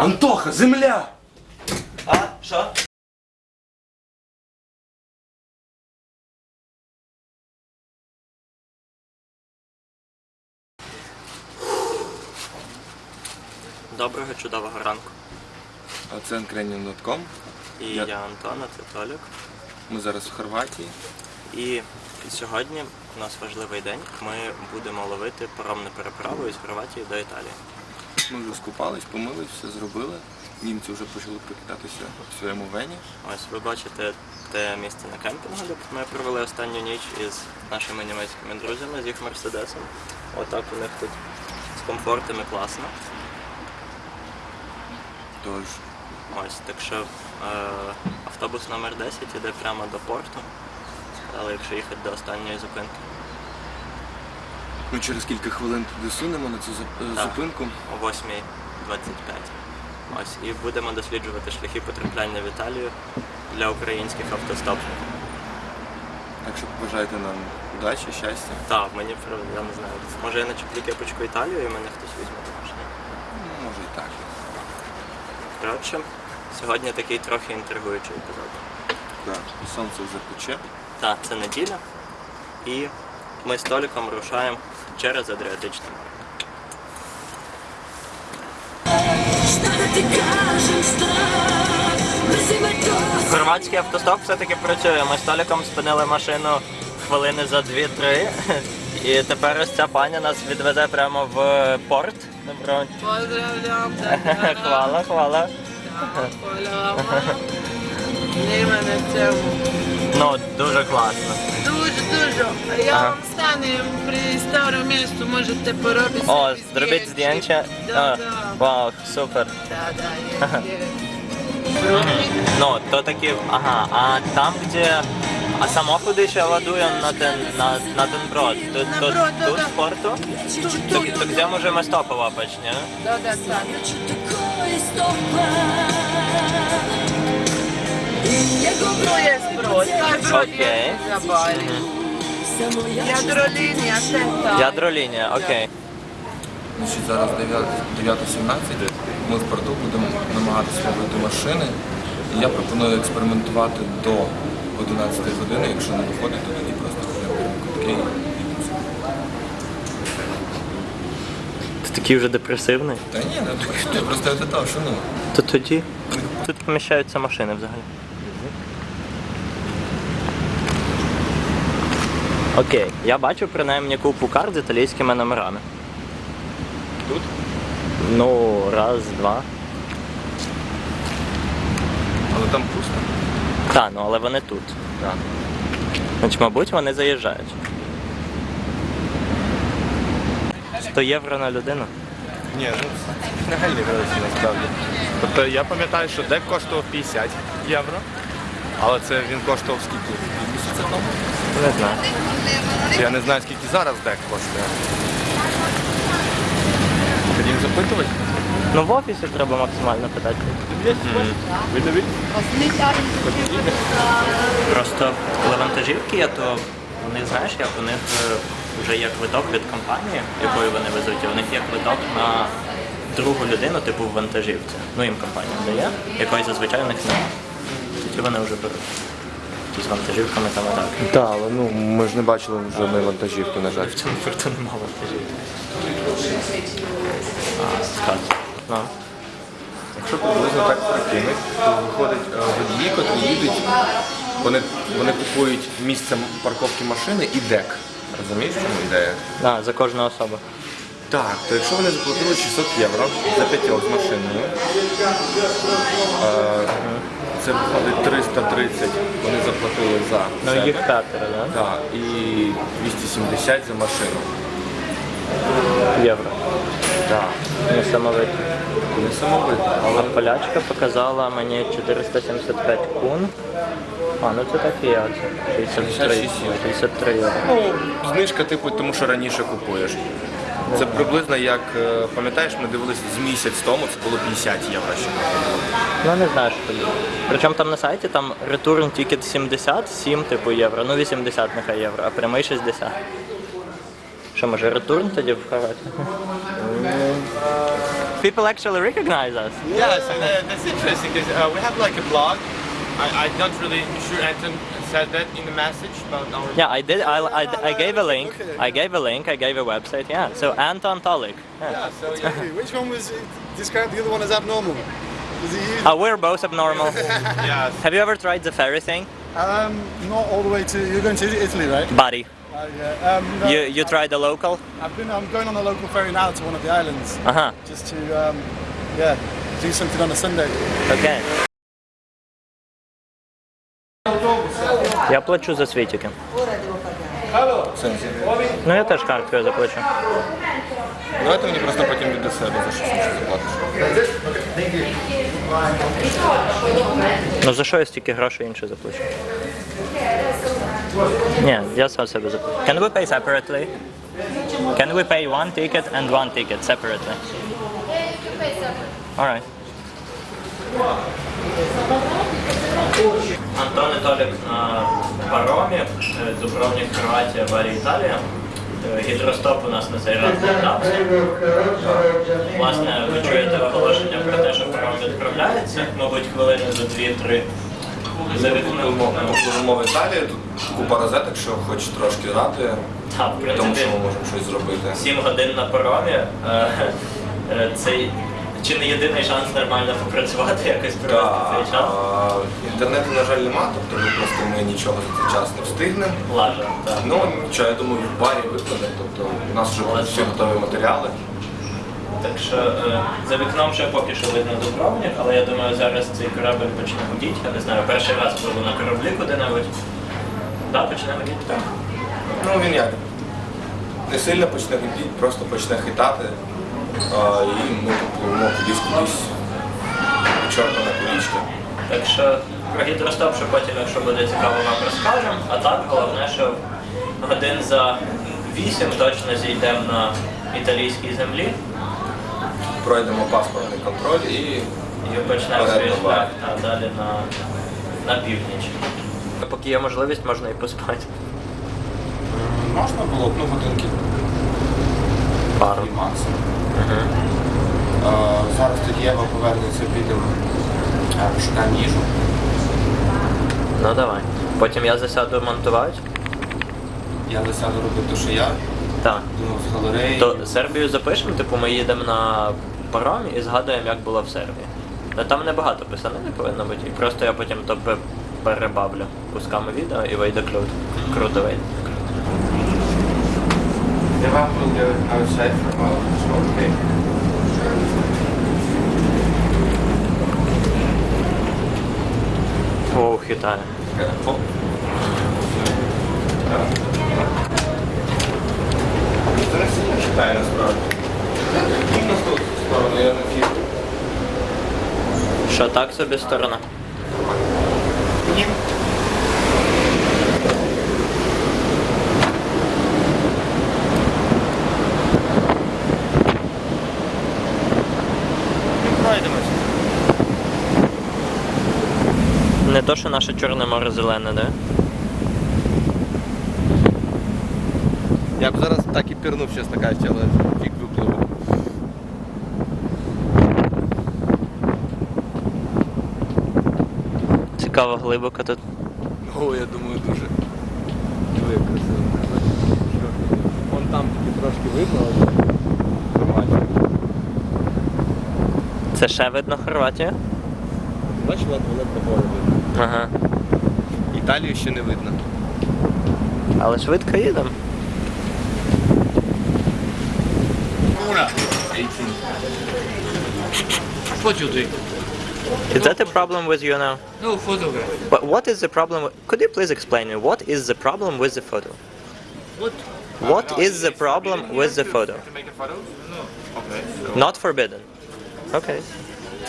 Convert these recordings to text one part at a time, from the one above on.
Антоха, земля! А, що? Доброго чудового ранку. А Це Uncranium.com. І Я- я, Антон, а це Толік. Ми зараз в Хорватії. І сьогодні у нас важливий день. Ми будемо ловити паромну переправу із Хорватії до Італії. Ми вже скупались, помились, все зробили. Німці вже почали прокидатися в своєму вені. Ось ви бачите те місце на кемпінгу, де ми провели останню ніч із нашими німецькими друзями, з їх мерседесом. Отак у них тут з комфортом і класно. Тож, Ось, так що е, автобус номер 10 іде прямо до порту. Але якщо їхати до останньої зупинки, ми через кілька хвилин туди сунемо на цю зап- е, Так. зупинку. о 8.25. Ось, і будемо досліджувати шляхи потрапляння в Італію для українських автостопів. Так що побажайте нам удачі, щастя. Так, мені про я не знаю. Може я начеплю кепочку Італію і мене хтось візьме також. ні? Ну, може і так. Коротше, сьогодні такий трохи інтригуючий епізод. Так, сонце вже пече. Так, це неділя. І ми з Толіком рушаємо через Адріатичне море. Хорватський автостоп все-таки працює. Ми з Толіком спинили машину хвилини за 2-3. І тепер ось ця пані нас відвезе прямо в порт. Добро. Da Хвала, хвала. Ну, дуже класно. A ja Aha. vam stanem pri starom mjestu, možete porobiti О, sebi зробіть здjęcie. Da, А, da. Вау, супер. Da, je, je. Probajte. Ну, то таки, ага, а там, где а самоходи ще ладуємо на ten, на, на ten брод. Тут, На тут, брод, да, тут да. в порту? Tu, То, tu, то tu. где можемо стопова почне? Da, da, sad. Tu je brod, taj brod Okej. je za Bali. Jadrolinija, teta. Ядролінія, окей. Значить, зараз 9.17. Ми в порту будемо намагатися ловити машини. І я пропоную експериментувати до 11 години. Якщо не виходить, то тоді просто квитки і. Ти такий вже депресивний. Та ні, не я просто від того, що ну. То тоді тут поміщаються машини взагалі. Окей, я бачу принаймні купу карт з італійськими номерами. Тут? Ну, раз, два. Але там пусто. Так, ну але вони тут. Так. Значить, мабуть, вони заїжджають. 100 євро на людину. Ні, ну нагальні гроші насправді. Тобто я пам'ятаю, що дек коштував 50 євро, але це він коштував скільки? Місяця тому? Не знаю. Я не знаю, скільки зараз дек коштує. Ходім запитувати? Ну в офісі треба максимально питати. Ви не Просто коли вантажівки є, то вони знаєш, як у них е, вже є квиток від компанії, якою вони везуть, і у них є квиток на другу людину, типу в вантажівці. Ну їм компанія дає, якої зазвичай у них немає. Тоді вони вже беруть. З вантажівками там і так. Так, але ну ми ж не бачили жодної вантажівки, на жаль. В цьому порту немає вантажівки. А. Якщо приблизно так прикинуть, то виходить е, водії, котрі їдуть, вони, вони купують місце парковки машини і дек. Розумієш, в чому ідея? А, за кожну особу. Так, то якщо вони заплатили 600 євро за п'ятьох з машиною, е, це виходить 330, вони заплатили за Ну себе. їх п'ятеро, да? Так, і 270 за машину. Євро. Так, Не самовито. не самовито. А полячка показала мені 475 кун. А, ну це так і є. це 63, 66 євро. 63 євро. Ну, знижка, типу, тому що раніше купуєш. Це приблизно як, е, пам'ятаєш, ми дивилися з місяць тому, це було 50 євро ще. Ну не знаю, що тоді. Причому там на сайті там return ticket 70, 7 типу євро, ну 80 нехай євро, а прямий 60. Що, може return тоді в Хорватії? people actually recognize us. Yes, and uh, that's interesting because uh, we have like a blog. I, I'm not really sure Anton said that in the message about our. Yeah, I did. I, I, I gave a link. I gave a link. I gave a website. Yeah. So Anton Tolik. Yeah. Yeah, so. Okay, Which one was described the other one as abnormal? Was it you? Uh, we're both abnormal. yes. Have you ever tried the ferry thing, Um, not all the way to. You're going to Italy, right? buddy? Uh, yeah. Um, no, You you tried the local? I've been. I'm going on a local ferry now to one of the islands, Uh huh. just to, um, yeah, do something on a Sunday. Okay. Я плачу за світики. Ну я теж карткою заплачу. Давайте мені просто потім від себе за інше заплатиш. Ну за що я стільки грошей інше заплачу? Ні, я сам себе заплачу. Can we pay separately? Can we pay one ticket and one ticket separately? Alright. Антон і Толік на паромі, е, Дубровник, Хорватія, Варі, Італія. Е, Гідростоп у нас на цей раз не вдався. Власне, ви чуєте оголошення про те, що паром відправляється, мабуть, хвилини за 2-3. За вікном. Пливемо в Італію, тут купа розеток, якщо хочеш трошки Так, в тому принципі, що ми можемо щось зробити. 7 годин на паромі. е, е, Це чи не єдиний шанс нормально попрацювати, якось провести цей час. а, інтернету, на жаль, нема, тобто ми просто ми нічого за цей час не встигнемо. Лажа, так. Ну нічого, я думаю, в барі викладе, тобто у нас вже будуть всі готові матеріали. Так що е, за вікном ще поки що видно Дубровник, але я думаю, зараз цей корабель почне гудіти. Я не знаю, перший раз пливу на кораблі куди-небудь. Так, почне гудіти, так. Ну він як? Не сильно почне гудіти, просто почне хитати. А, і ми попливемо кудись кудись. до Чорта на кулічки. Так що про гідростоп, що потім, якщо буде цікаво, вам розкажемо. А так, головне, що годин за вісім точно зійдемо на італійській землі Пройдемо паспортний контроль і і почнемо свій шлях та, далі на, на північ. Поки є можливість, можна і поспати. можна було б ну, годинки Пару. дві максимум. А, зараз тоді Єва повернеться, підемо, а, пошукаємо їжу. Ну давай. Потім я засяду монтувати. Я засяду робити, що я. Так. Думав з галереї. То Сербію запишемо, типу ми їдемо на паромі і згадуємо, як було в Сербії. Ну там небагато писано не повинно бути. І просто я потім то пе- перебавлю кусками відео і вийде круто. Круто вийде. Єва буде outside for a while. So, okay. О, хитає. Це не сильно насправді. На ту сторону, я на фіг. Що так собі сторона? Ні. Пройдемось. Не то, що наше Чорне море зелене, да? Я б зараз так і пірнув, чесно кажучи, але фік випливу. Цікаво глибоко тут. О, я думаю, дуже. Як. Вон там тільки трошки видно, але нормально. Це ще видно Хорватію? Бачиш, ледве ледве море видно. Ага. Італію ще не видно. Але швидко їдемо. What you doing? Is that a problem with you now? No photograph. But what is the problem? with- Could you please explain me what is the problem with the photo? What? What is the problem with the photo? To make a photo? No. Okay. So Not forbidden. Okay.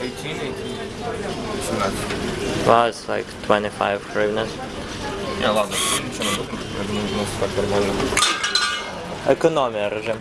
18, 18. 18. Well, it's like 25 hryvnias. Ні, ладно, нічого не буде. Я думаю, у нас так нормально. Економія режим.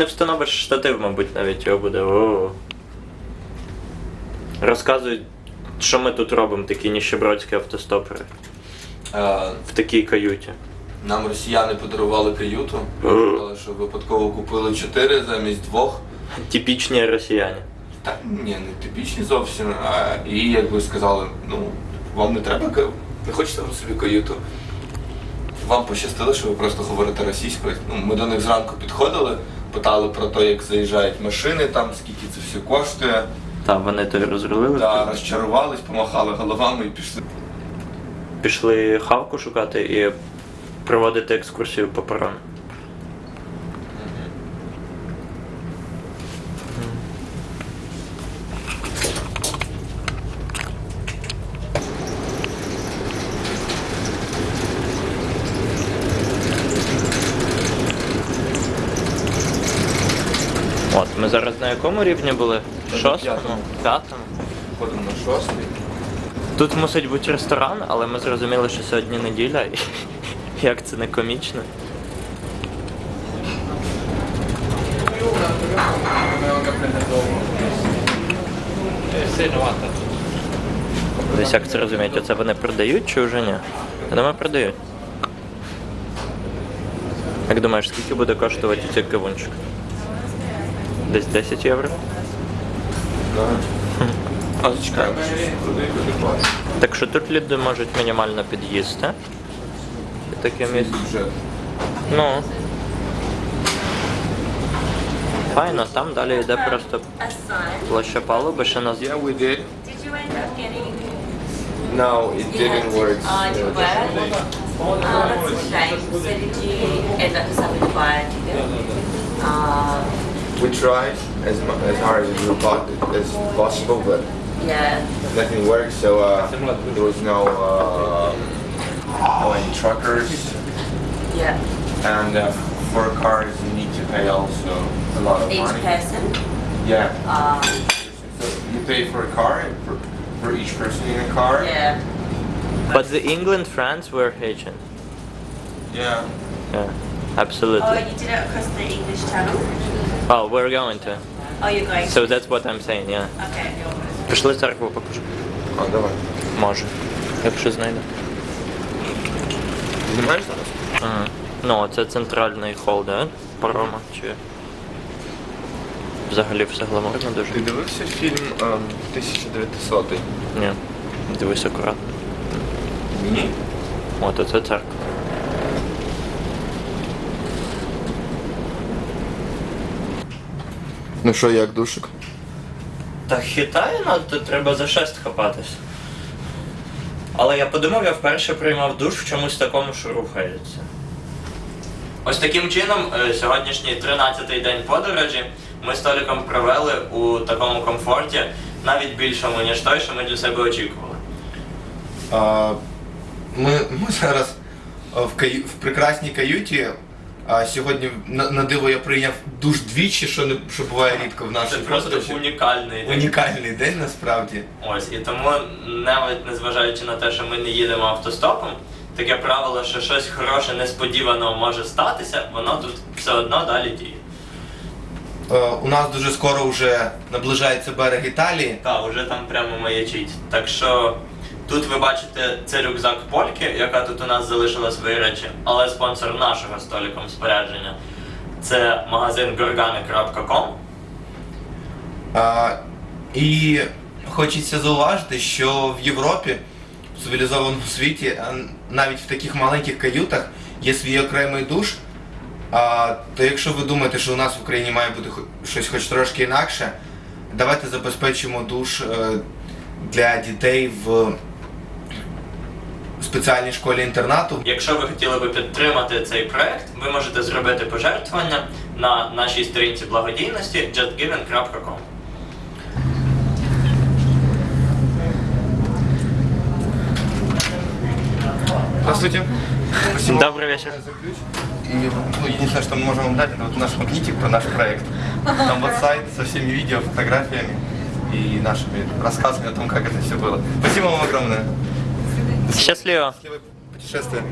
Не встановиш штатив, мабуть, навіть його буде. О. Розказують, що ми тут робимо, такі ніщебродські автостопери. Е, В такій каюті. Нам росіяни подарували каюту. Сказали, що випадково купили чотири замість двох. Типічні росіяни. Так, ні, не типічні зовсім. А, і якби сказали, ну, вам не треба ка- не хочете ви собі каюту. Вам пощастило, що ви просто говорите російською. Ну, ми до них зранку підходили, питали про те, як заїжджають машини, там, скільки це все коштує. Та вони то й розрулили. Та розчарувались, помахали головами і пішли. Пішли хавку шукати і проводити екскурсію по перону. Зараз на якому рівні були? Шостому? п'ятому. Ходимо на шостий. Тут мусить бути ресторан, але ми зрозуміли, що сьогодні неділя, і як це не комічно. Десь як це розуміють, оце вони продають чи вже ні? Я думаю, продають. Як думаєш, скільки буде коштувати цей кавунчик? Десь 10 євро? А зачекаємо, щось продають люди клас. Так що тут люди можуть мінімально під'їсти. І таке місце. Вже Ну. Файно, там далі йде просто a son. площа палуби, ще нас. Yeah, we did. Did you end up getting? No, it You didn't had to- work. Oh, it didn't work. Oh, that's a shame. So did you end up deciding to buy a ticket? Uh, We tried as as hard as we thought as possible, but yeah. nothing worked. So uh, there was no uh, no any truckers, Yeah. and uh, for cars you need to pay also a lot of Each money. person. Yeah. Uh, So you pay for a car and for, for each person in a car. yeah. But the England, France were Haitian. Yeah. Yeah, absolutely. Oh, you did it across the English Channel. Oh, we're going to. Oh, you're going. So that's what I'm saying, yeah. Okay. Пішли церкву покажу. А, давай. Може. Якщо знайду. Знімаєш зараз? Ага. Ну, це центральний хол, да? Парома чи. Взагалі все гламурно дуже. Ти дивився фільм ем, 1900? Ні. Дивись акуратно. Ні. От оце церква. Ну що, як душик? Та хитає ну, треба за шест хапатись. Але я подумав, я вперше приймав душ в чомусь такому, що рухається. Ось таким чином, е, сьогоднішній 13-й день подорожі ми з Толіком провели у такому комфорті, навіть більшому, ніж той, що ми для себе очікували. А, ми, ми зараз в, каю, в прекрасній каюті. А сьогодні на, на диво я прийняв душ двічі, що не що буває рідко в нашій Це просто подорожі. унікальний день. унікальний день насправді. Ось, і тому, навіть незважаючи на те, що ми не їдемо автостопом, таке правило, що щось хороше несподівано може статися, воно тут все одно далі діє. Е, у нас дуже скоро вже наближається берег Італії. Та, вже там прямо маячить. Так що тут ви бачите це рюкзак Польки, яка тут у нас залишила свої речі, але спонсор нашого століком спорядження це магазин gorgane.com. А, і хочеться зауважити, що в Європі, в цивілізованому світі, навіть в таких маленьких каютах є свій окремий душ. А, то якщо ви думаєте, що у нас в Україні має бути щось хоч трошки інакше, давайте забезпечимо душ е, для дітей в спеціальній школі інтернату. Якщо ви хотіли би підтримати цей проект, ви можете зробити пожертвування на нашій сторінці благодійності justgiving.com. Здравствуйте. Спасибо Добрый вечер. за ключ. И ну, единственное, что мы можем вам дать, это вот наш магнитик про наш проект. Там вот сайт со всеми видео, фотографиями и нашими рассказами о том, как это все было. Спасибо вам огромное. Счастливо. Счастливое путешествие.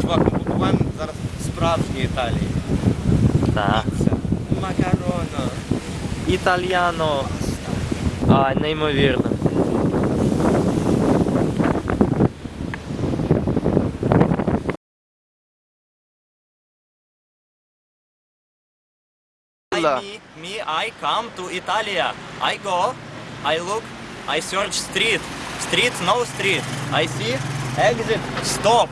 Чувак, ми побуваємо зараз справді справжній Італії. Так. Макароно. Італьяно. А, неймовірно. I, me, me, I come to Italia. I go, I look, I search street. Street, no street. I see, exit, stop.